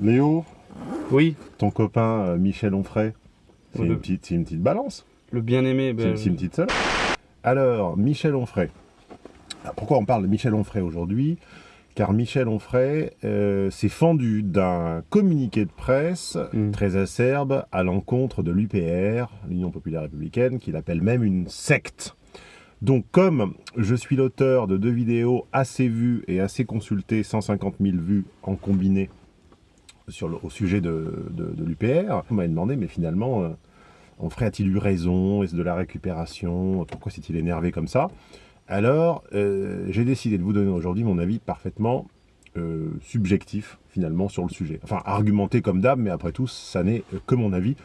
Léo, Oui, ton copain euh, Michel Onfray, c'est une, petite, c'est une petite balance, le bien-aimé. ben, c'est une petite seule. Alors, Michel Onfray. Alors, pourquoi on parle de Michel Onfray aujourd'hui? Car Michel Onfray euh, s'est fendu d'un communiqué de presse Mm. très acerbe à l'encontre de l'UPR, l'Union Populaire Républicaine, qu'il appelle même une secte. Donc comme je suis l'auteur de deux vidéos assez vues et assez consultées, 150 000 vues en combiné sur au sujet de, de- l'UPR, on m'avait demandé, mais finalement, euh, Onfray a-t-il eu raison? Est-ce de la récupération? Pourquoi s'est-il énervé comme ça? Alors, euh, j'ai décidé de vous donner aujourd'hui mon avis parfaitement euh, subjectif, finalement, sur le sujet. Enfin, argumenté comme d'hab, mais après tout, ça n'est que mon avis.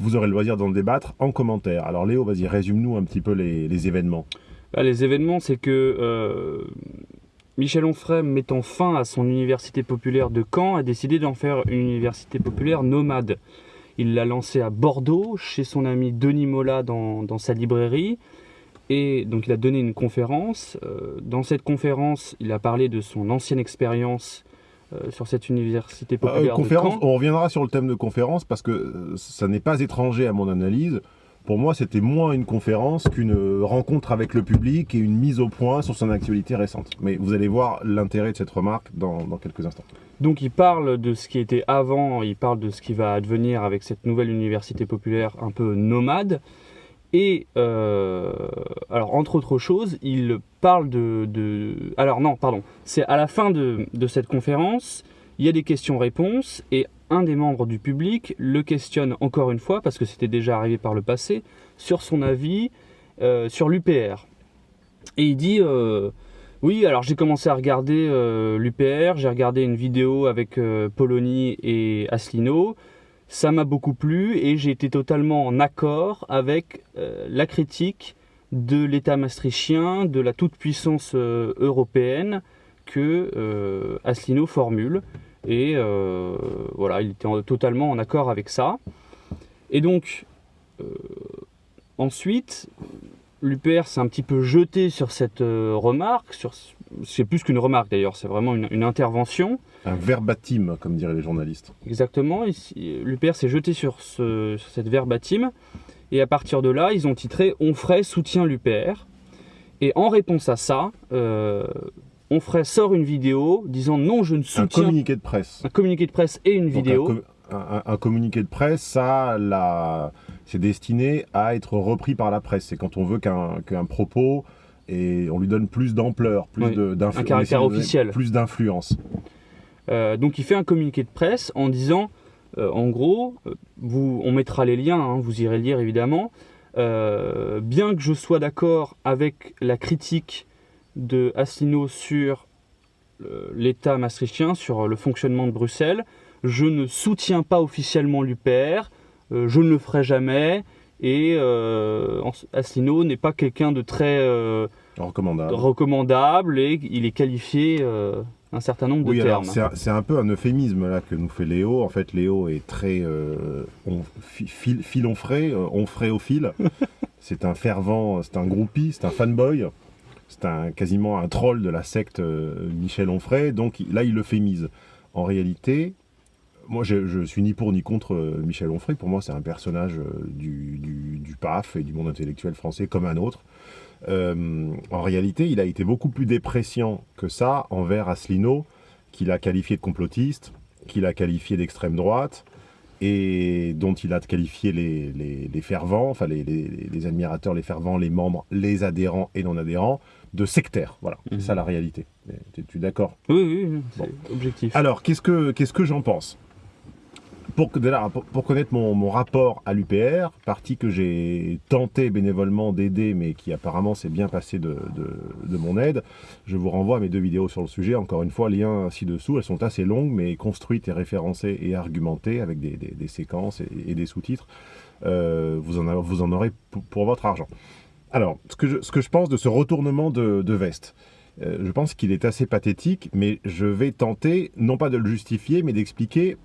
Vous aurez le loisir d'en débattre en commentaire. Alors Léo, vas-y, résume-nous un petit peu les, événements. bah, les événements, c'est que Michel Onfray, mettant fin à son université populaire de Caen, a décidé d'en faire une université populaire nomade. Il l'a lancé à Bordeaux, chez son ami Denis Mola dans, dans sa librairie. Et donc il a donné une conférence. Euh, dans cette conférence, il a parlé de son ancienne expérience euh, sur cette université Euh, populaire conférence, de Caen. on reviendra sur le thème de conférence parce que ça n'est pas étranger à mon analyse. Pour moi, c'était moins une conférence qu'une rencontre avec le public et une mise au point sur son actualité récente. Mais vous allez voir l'intérêt de cette remarque dans, quelques instants. Donc il parle de ce qui était avant, il parle de ce qui va advenir avec cette nouvelle université populaire un peu nomade. Et euh, alors entre autres choses, il parle de, de- alors non pardon, c'est à la fin de, de cette conférence, il y a des questions-réponses et un des membres du public le questionne encore une fois parce que c'était déjà arrivé par le passé sur son avis euh, sur l'UPR. Et il dit euh, oui, alors j'ai commencé à regarder euh, l'UPR, j'ai regardé une vidéo avec Polony et Asselineau, ça m'a beaucoup plu et j'ai été totalement en accord avec la critique de l'État maastrichtien, de la toute-puissance européenne que Asselineau formule. Et euh, voilà, il était en- totalement en accord avec ça. Et donc, euh, ensuite, l'UPR s'est un petit peu jeté sur cette euh, remarque, sur, c'est plus qu'une remarque d'ailleurs, c'est vraiment une, une intervention. Un verbatim, comme diraient les journalistes. Exactement, l'UPR s'est jeté sur, ce- sur cette verbatim, et à partir de là, ils ont titré Onfray soutient l'UPR. Et en réponse à ça, euh, Onfray sort une vidéo disant non, je ne Un soutiens communiqué de presse. un communiqué de presse et une Donc, vidéo. Un, com- un- un communiqué de presse, ça, la- c'est destiné à être repris par la presse. C'est quand on veut qu'un propos et on lui donne plus d'ampleur, plus Oui, de- d'influ- un caractère on officiel. plus d'influence. Euh, donc il fait un communiqué de presse en disant, euh, en gros, euh, vous, on mettra les liens, hein, vous irez lire évidemment, euh, bien que je sois d'accord avec la critique de Asselineau sur euh, l'État maastrichtien, sur le fonctionnement de Bruxelles, je ne soutiens pas officiellement l'UPR, euh, je ne le ferai jamais, et euh, Asselineau n'est pas quelqu'un de très euh, Recommandable. recommandable, et il est qualifié euh, un certain nombre de alors termes. c'est un- peu un euphémisme là que nous fait Léo. En fait, Léo est très euh, on, fi- fil, fil onfray, euh, onfray au fil. c'est un fervent, c'est un groupie, c'est un fanboy. C'est quasiment un troll de la secte euh, Michel Onfray. Donc il- là, il euphémise. En réalité, moi, je, je suis ni pour ni contre euh, Michel Onfray. Pour moi, c'est un personnage euh, du, PAF et du monde intellectuel français comme un autre. En réalité, il a été beaucoup plus dépréciant que ça envers Asselineau, qu'il a qualifié de complotiste, qu'il a qualifié d'extrême droite, et dont il a qualifié les, les- les fervents, enfin les, les- admirateurs, les fervents, les membres, les adhérents et non-adhérents, de sectaires. Voilà, Mhm. c'est ça la réalité. Es-tu d'accord? Oui, oui, oui, Bon. objectif. alors, qu'est-ce que, qu'est-ce que j'en pense? Pour, connaître mon, rapport à l'UPR, parti que j'ai tenté bénévolement d'aider, mais qui apparemment s'est bien passé de, mon aide, je vous renvoie à mes deux vidéos sur le sujet. Encore une fois, lien ci-dessous. Elles sont assez longues, mais construites et référencées et argumentées avec des, séquences et, des sous-titres. Euh, vous, en, aurez pour, votre argent. Alors, ce que je, pense de ce retournement de, de veste, euh, je pense qu'il est assez pathétique, mais je vais tenter, non pas de le justifier, mais d'expliquer,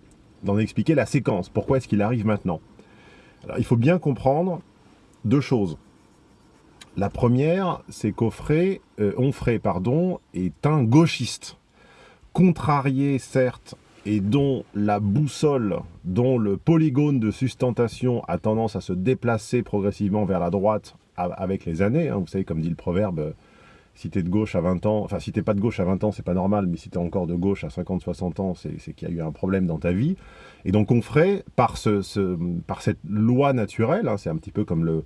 d'en expliquer la séquence. Pourquoi est-ce qu'il arrive maintenant? Alors, il faut bien comprendre deux choses. La première, c'est qu'Onfray, euh, Onfray, pardon, est un gauchiste. Contrarié, certes, et dont la boussole, dont le polygone de sustentation a tendance à se déplacer progressivement vers la droite avec les années. Hein. Vous savez, comme dit le proverbe, si t'es de gauche à 20 ans, enfin si t'es pas de gauche à 20 ans, c'est pas normal, mais si t'es encore de gauche à 50-60 ans, c'est qu'il y a eu un problème dans ta vie. Et donc on par, ce, par cette loi naturelle, hein, c'est un petit peu comme le,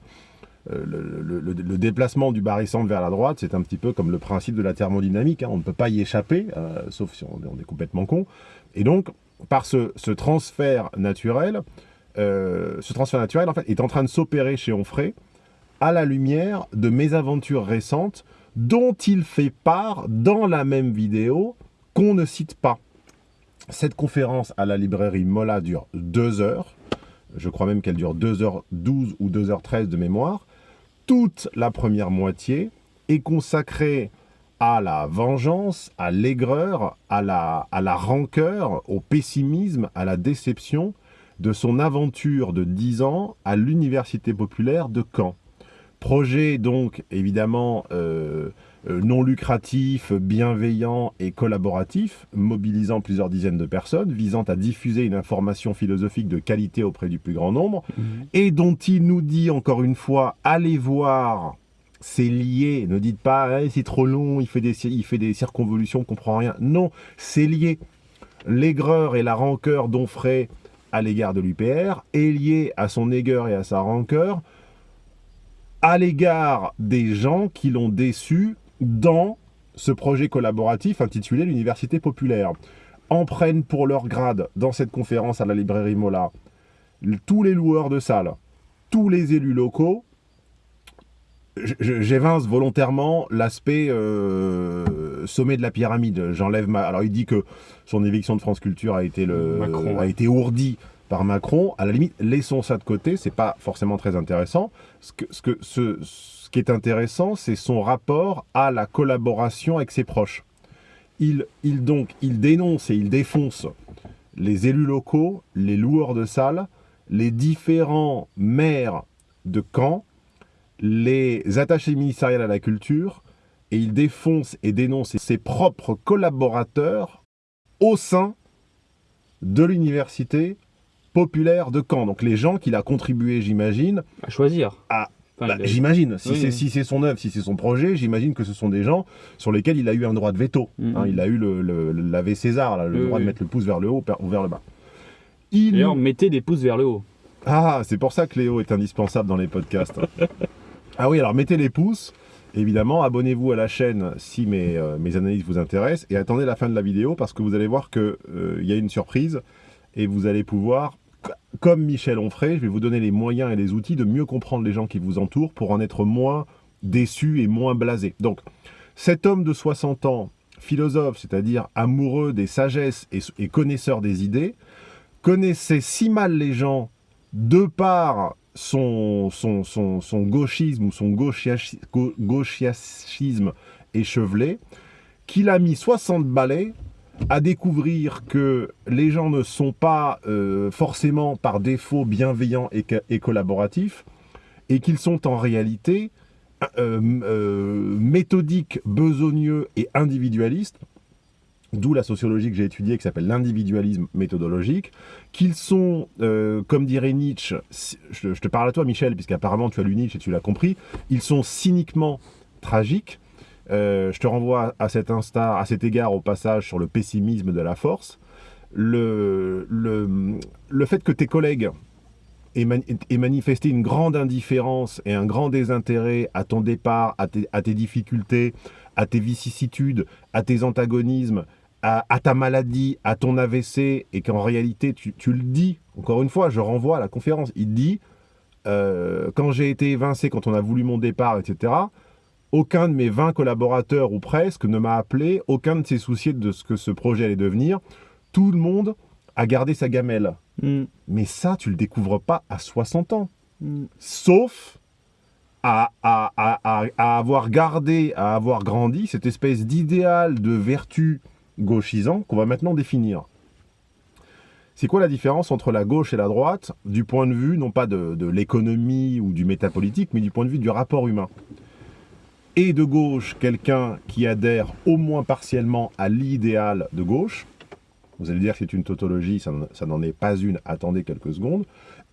euh, le, déplacement du barycentre vers la droite, c'est un petit peu comme le principe de la thermodynamique, hein. on ne peut pas y échapper, euh, sauf si on, est complètement con. Et donc, par ce, transfert naturel, euh, ce transfert naturel en fait, est en train de s'opérer chez Onfray à la lumière de mésaventures récentes dont il fait part dans la même vidéo qu'on ne cite pas. Cette conférence à la librairie Mola dure deux heures. Je crois même qu'elle dure 2h12 ou 2h13 de mémoire toute la première moitié est consacrée à la vengeance, à l'aigreur, à la, à la rancœur, au pessimisme, à la déception de son aventure de 10 ans à l'Université populaire de Caen. Projet donc évidemment euh, euh, non lucratif, bienveillant et collaboratif, mobilisant plusieurs dizaines de personnes, visant à diffuser une information philosophique de qualité auprès du plus grand nombre, mhm. et dont il nous dit encore une fois, allez voir, c'est lié, ne dites pas, eh, c'est trop long, il fait des, il fait des circonvolutions, on comprend rien. Non, c'est lié. L'aigreur et la rancœur d'Onfray à l'égard de l'UPR est lié à son aigreur et à sa rancœur à l'égard des gens qui l'ont déçu dans ce projet collaboratif intitulé l'Université populaire. En prennent pour leur grade dans cette conférence à la librairie Mola tous les loueurs de salles, tous les élus locaux. J'évince volontairement l'aspect euh, sommet de la pyramide. J'enlève ma. Alors il dit que son éviction de France Culture a été le a été ourdi par Macron. À la limite, laissons ça de côté. C'est pas forcément très intéressant. Ce qui est intéressant, c'est son rapport à la collaboration avec ses proches. Il, il dénonce et il défonce les élus locaux, les loueurs de salles, les différents maires de camps, les attachés ministériels à la culture, et il défonce et dénonce ses propres collaborateurs au sein de l'université populaire de Caen. Donc les gens qu'il a contribué, j'imagine, à choisir, à bah, j'imagine, si c'est son œuvre, si c'est son projet, j'imagine que ce sont des gens sur lesquels il a eu un droit de veto. Hein. Mm-hmm. il a eu le, César, le droit de mettre le pouce vers le haut ou vers le bas. Il... D'ailleurs, mettez des pouces vers le haut. Ah, c'est pour ça que Léo est indispensable dans les podcasts. ah oui, alors mettez les pouces. Évidemment, abonnez-vous à la chaîne si mes, euh, mes, analyses vous intéressent et attendez la fin de la vidéo parce que vous allez voir qu'il euh, y a une surprise et vous allez pouvoir comme Michel Onfray, je vais vous donner les moyens et les outils de mieux comprendre les gens qui vous entourent pour en être moins déçu et moins blasé. Donc, cet homme de 60 ans, philosophe, c'est-à-dire amoureux des sagesses et, connaisseur des idées, connaissait si mal les gens de par son, son, son, gauchisme ou son gauchiasme échevelé, qu'il a mis 60 balais à découvrir que les gens ne sont pas euh, forcément par défaut bienveillants et, collaboratifs, et qu'ils sont en réalité euh, euh, méthodiques, besogneux et individualistes, d'où la sociologie que j'ai étudiée qui s'appelle l'individualisme méthodologique, qu'ils sont, comme dirait Nietzsche, je, je, te parle à toi Michel, puisqu'apparemment tu as lu Nietzsche et tu l'as compris, ils sont cyniquement tragiques, euh, je te renvoie à cet instant, à cet égard au passage sur le pessimisme de la force. Le, le, fait que tes collègues aient, manifesté une grande indifférence et un grand désintérêt à ton départ, à tes, difficultés, à tes vicissitudes, à tes antagonismes, à, ta maladie, à ton AVC, et qu'en réalité tu, le dis, encore une fois, je renvoie à la conférence, il dit, euh, quand j'ai été évincé, quand on a voulu mon départ, etc., aucun de mes 20 collaborateurs, ou presque, ne m'a appelé, aucun ne s'est soucié de ce que ce projet allait devenir. Tout le monde a gardé sa gamelle. Mm. Mais ça, tu le découvres pas à 60 ans. Mm. Sauf à, avoir gardé, à avoir grandi cette espèce d'idéal de vertu gauchisant qu'on va maintenant définir. C'est quoi la différence entre la gauche et la droite? Du point de vue, non pas de, de l'économie ou du métapolitique, mais du point de vue du rapport humain et de gauche quelqu'un qui adhère au moins partiellement à l'idéal de gauche, Vous allez dire que c'est une tautologie, ça, n'en est pas une, attendez quelques secondes.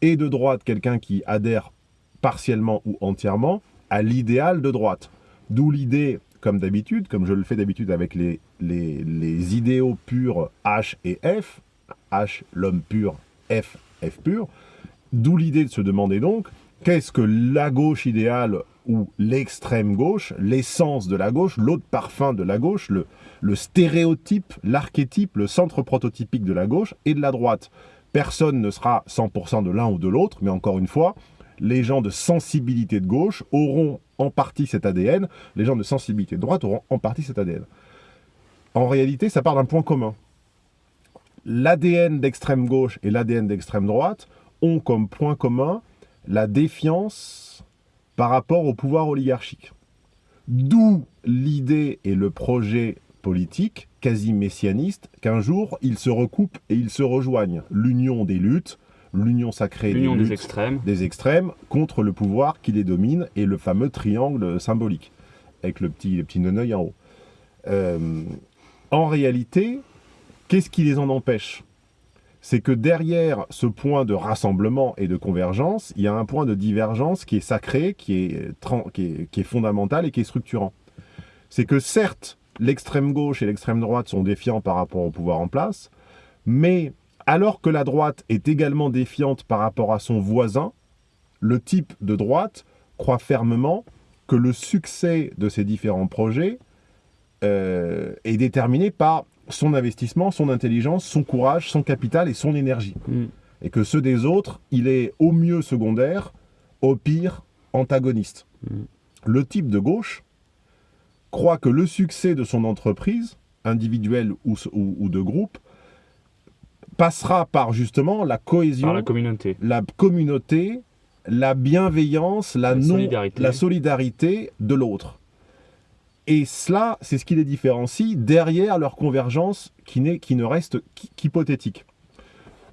Et de droite, quelqu'un qui adhère partiellement ou entièrement à l'idéal de droite. D'où l'idée, comme d'habitude, comme je le fais d'habitude avec les, les, les idéaux purs H et F, H l'homme pur, F, F pur, d'où l'idée de se demander donc, qu'est-ce que la gauche idéale ou l'extrême gauche, l'essence de la gauche, l'autre parfum de la gauche, le stéréotype, l'archétype, le centre prototypique de la gauche et de la droite. Personne ne sera 100% de l'un ou de l'autre, mais encore une fois, les gens de sensibilité de gauche auront en partie cet ADN, les gens de sensibilité de droite auront en partie cet ADN. En réalité, ça part d'un point commun. L'ADN d'extrême gauche et l'ADN d'extrême droite ont comme point commun la défiance par rapport au pouvoir oligarchique. D'où l'idée et le projet politique quasi messianiste qu'un jour ils se recoupent et ils se rejoignent. L'union des luttes, l'union sacrée des, des luttes extrêmes. des extrêmes contre le pouvoir qui les domine et le fameux triangle symbolique avec le petit, le petit neneuil en haut. Euh, en réalité, qu'est-ce qui les en empêche? C'est que derrière ce point de rassemblement et de convergence, il y a un point de divergence qui est sacré, qui est, fondamental et qui est structurant. C'est que certes, l'extrême gauche et l'extrême droite sont défiants par rapport au pouvoir en place, mais alors que la droite est également défiante par rapport à son voisin, le type de droite croit fermement que le succès de ces différents projets euh, est déterminé par son investissement, son intelligence, son courage, son capital et son énergie. Mm. Et que ceux des autres, il est au mieux secondaire, au pire antagoniste. Mm. Le type de gauche croit que le succès de son entreprise, individuelle ou, ou- ou de groupe, passera par justement la cohésion Par la communauté. la communauté, la bienveillance, la, La non, solidarité. la solidarité de l'autre. Et cela, c'est ce qui les différencie derrière leur convergence qui, qui ne reste qu- qu'hypothétique.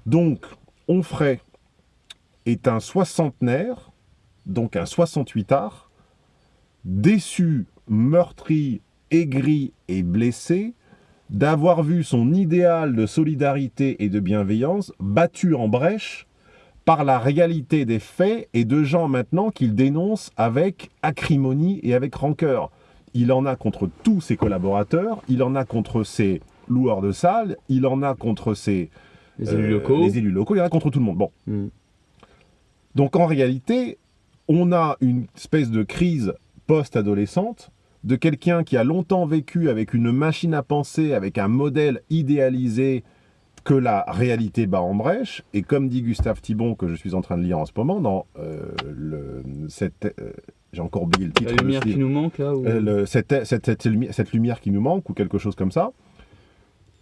Donc, Onfray est un soixantenaire, donc un 68 art, déçu, meurtri, aigri et blessé d'avoir vu son idéal de solidarité et de bienveillance battu en brèche par la réalité des faits et de gens maintenant qu'il dénonce avec acrimonie et avec rancœur. Il en a contre tous ses collaborateurs, il en a contre ses loueurs de salles, il en a contre ses Les élus euh, locaux. les élus locaux, il en a contre tout le monde. Bon. Mm. Donc en réalité, on a une espèce de crise post-adolescente de quelqu'un qui a longtemps vécu avec une machine à penser, avec un modèle idéalisé que la réalité bat en brèche. Et comme dit Gustave Thibon, que je suis en train de lire en ce moment, dans euh, le, cette, euh, j'ai encore oublié le titre La lumière qui nous manque là ou- Euh, le- cette, cette- cette lumi- cette lumière qui nous manque ou quelque chose comme ça,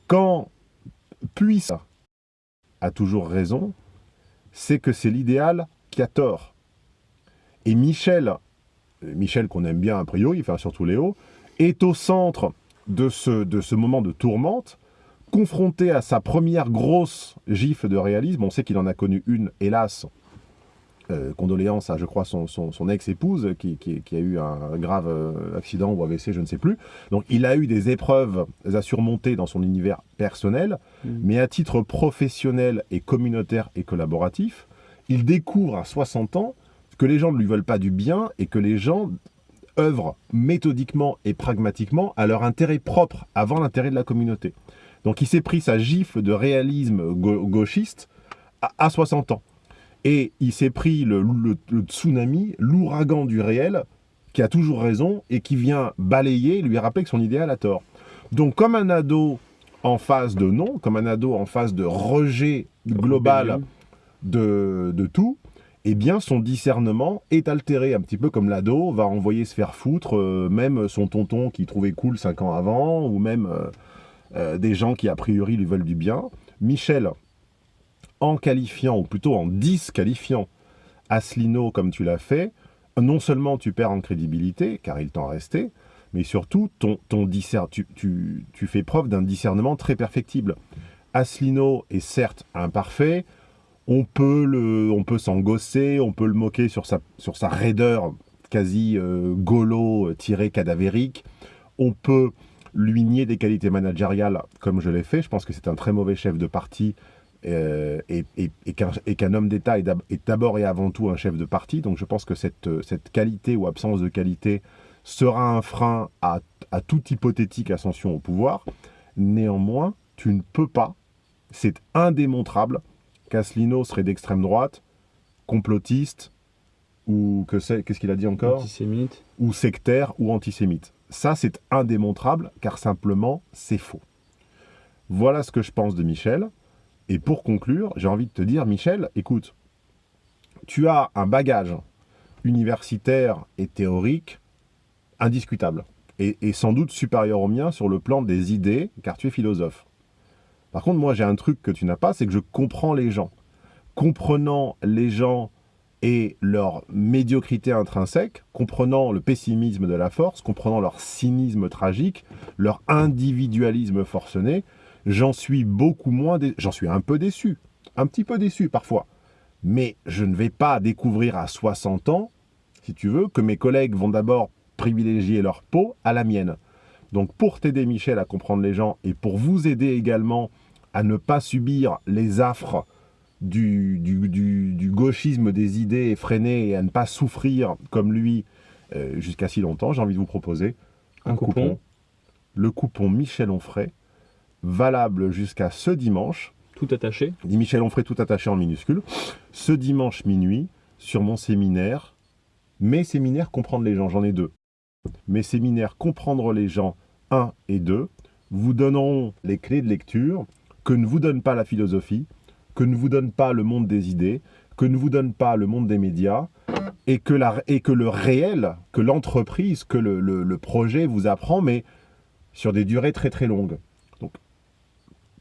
quand Puisse a toujours raison, c'est que c'est l'idéal qui a tort. Et Michel, euh, Michel qu'on aime bien a priori, enfin surtout Léo, est au centre de ce, de ce moment de tourmente, confronté à sa première grosse gifle de réalisme. On sait qu'il en a connu une, hélas, euh, condoléances à, je crois, son, son- son ex-épouse qui, qui- qui a eu un grave euh, accident ou AVC, je ne sais plus. Donc il a eu des épreuves à surmonter dans son univers personnel, Mm. mais à titre professionnel et communautaire et collaboratif, il découvre à 60 ans que les gens ne lui veulent pas du bien et que les gens œuvrent méthodiquement et pragmatiquement à leur intérêt propre avant l'intérêt de la communauté. Donc il s'est pris sa gifle de réalisme gau- gauchiste à 60 ans. Et il s'est pris le, le- le tsunami, l'ouragan du réel, qui a toujours raison et qui vient balayer lui rappeler que son idéal a tort. Donc comme un ado en phase de non, comme un ado en phase de rejet global de, de tout, eh bien son discernement est altéré, un petit peu comme l'ado va envoyer se faire foutre euh, même son tonton qui trouvait cool cinq ans avant, ou même euh, euh, des gens qui a priori lui veulent du bien. Michel, en qualifiant, ou plutôt en disqualifiant Asselineau comme tu l'as fait, non seulement tu perds en crédibilité, car il t'en restait, mais surtout ton, ton tu, tu- tu fais preuve d'un discernement très perfectible. Asselineau est certes imparfait, on peut, le, on peut s'en on peut le moquer sur sa, sur sa raideur quasi euh, gaulo, euh, tirée cadavérique, on peut lui nier des qualités managériales comme je l'ai fait. Je pense que c'est un très mauvais chef de parti euh, et, qu'un homme d'État est d'abord et avant tout un chef de parti. Donc je pense que cette, cette qualité ou absence de qualité sera un frein à, à toute hypothétique ascension au pouvoir. Néanmoins, tu ne peux pas, c'est indémontrable, qu'Asselineau serait d'extrême droite, complotiste, ou que c'est, qu'est-ce qu'il a dit encore? Antisémite. Ou sectaire ou antisémite. Ça, c'est indémontrable, car simplement, c'est faux. Voilà ce que je pense de Michel. Et pour conclure, j'ai envie de te dire, Michel, écoute, tu as un bagage universitaire et théorique indiscutable, et, sans doute supérieur au mien sur le plan des idées, car tu es philosophe. Par contre, moi, j'ai un truc que tu n'as pas, c'est que je comprends les gens. Comprenant les gens et leur médiocrité intrinsèque, comprenant le pessimisme de la force, comprenant leur cynisme tragique, leur individualisme forcené, j'en suis beaucoup moins... J'en suis un peu déçu, un petit peu déçu parfois. Mais je ne vais pas découvrir à 60 ans, si tu veux, que mes collègues vont d'abord privilégier leur peau à la mienne. Donc pour t'aider Michel à comprendre les gens et pour vous aider également à ne pas subir les affres du, du, gauchisme des idées effrénées et à ne pas souffrir comme lui euh, jusqu'à si longtemps, j'ai envie de vous proposer un, coupon. Le coupon Michel Onfray, valable jusqu'à ce dimanche. Tout attaché. Dit Michel Onfray, tout attaché en minuscule. Ce dimanche minuit, sur mon séminaire, mes séminaires Comprendre les gens, j'en ai deux. Mes séminaires Comprendre les gens 1 et 2 vous donneront les clés de lecture que ne vous donne pas la philosophie, que ne vous donne pas le monde des idées, que ne vous donne pas le monde des médias, et que, la, et que le réel, que l'entreprise, que le, le, projet vous apprend, mais sur des durées très très longues.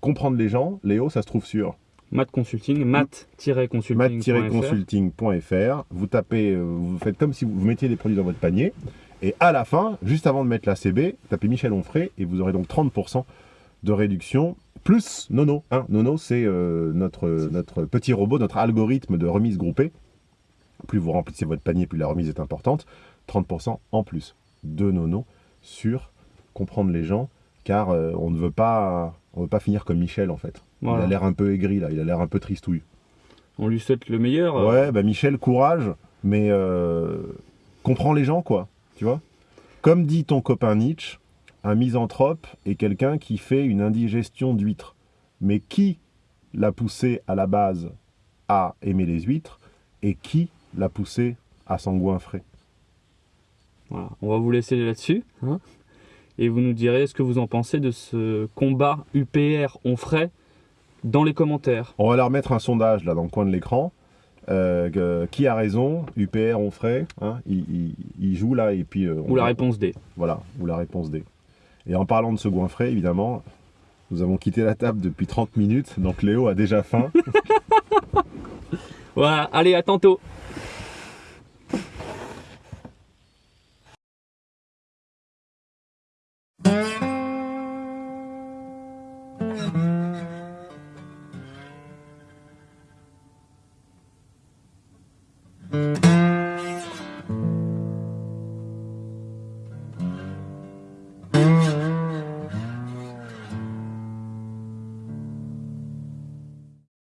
Comprendre les gens, Léo, ça se trouve sur Mat Consulting, mat-consulting.fr. vous tapez, euh, vous faites comme si vous mettiez des produits dans votre panier, et à la fin, juste avant de mettre la CB, tapez Michel Onfray, et vous aurez donc 30% de réduction plus Nono. Hein, Nono, c'est euh, notre, notre petit robot, notre algorithme de remise groupée. Plus vous remplissez votre panier, plus la remise est importante. 30% en plus de Nono sur comprendre les gens, car euh, on ne veut pas, on veut pas finir comme Michel en fait. Il a l'air un peu aigri là, il a l'air un peu tristouille. On lui souhaite le meilleur. Euh. Ouais, bah Michel, courage, mais comprends les gens quoi, tu vois. Comme dit ton copain Nietzsche, un misanthrope est quelqu'un qui fait une indigestion d'huîtres. Mais qui l'a poussé à la base à aimer les huîtres et qui l'a poussé à s'engouinfrer? Voilà. On va vous laisser là-dessus. Hein. Et vous nous direz ce que vous en pensez de ce combat UPR-Onfray dans les commentaires. On va leur mettre un sondage là dans le coin de l'écran. Euh, qui a raison UPR, Onfray hein, il, joue là et puis... Euh, ou la réponse D. Voilà, ou la réponse D. Et en parlant de ce goinfré, évidemment, nous avons quitté la table depuis 30 minutes, donc Léo a déjà faim. voilà, allez, à tantôt